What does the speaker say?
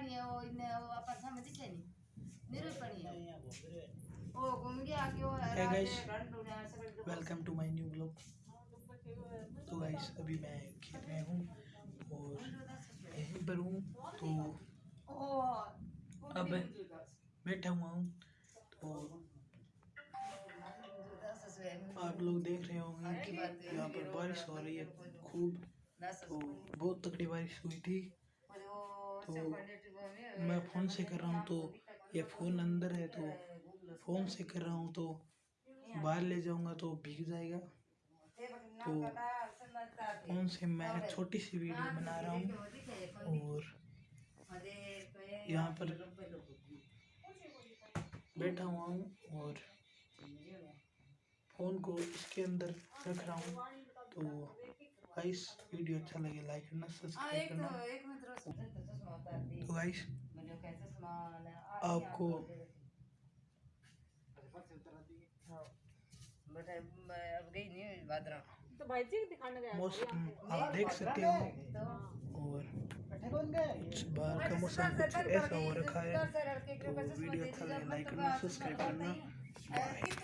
पानी है वो इन्हें वो अपन समझ के नहीं है ओ घूम गया कि वो Hey guys, रात ढूंढा welcome to my new blog तो गाइस अभी मैं खेत में हूँ और यहीं पर हूँ तो ओ अब बैठा हुआ हूँ तो आप लोग देख रहे होंगे कि यहाँ पर बारिश हो रही है खूब। तो बहुत तगड़ी बारिश हुई थी। तो मैं फ़ोन से कर रहा हूँ तो ये फ़ोन अंदर है तो फ़ोन से कर रहा हूँ तो बाहर ले जाऊँगा तो भीग जाएगा। तो फ़ोन से मैं छोटी सी वीडियो बना रहा हूँ और यहाँ पर बैठा हुआ हूँ और फ़ोन को इसके अंदर रख रहा हूँ। तो गाइस वीडियो अच्छा लगे लाइक करना हाँ सब्सक्राइब एक करना तो तो गाइस आपको हाँ बेटा मैं अब गई नहीं बादरा तो भाई जी दिखाने गया मौसम आप देख सकते हो तो और बाहर का मौसम कुछ ऐसा हो रखा है तो वीडियो अच्छा लगे लाइक करना सब्सक्राइब करना